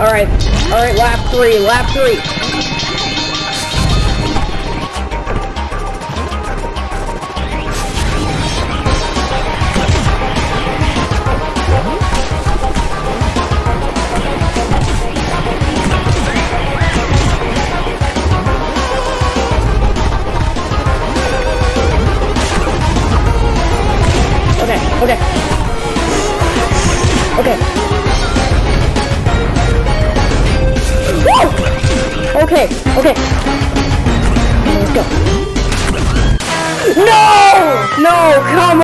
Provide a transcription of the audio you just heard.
Alright, alright, lap three, lap three. Okay, okay. Okay. Okay, okay. Let's go. No! No, come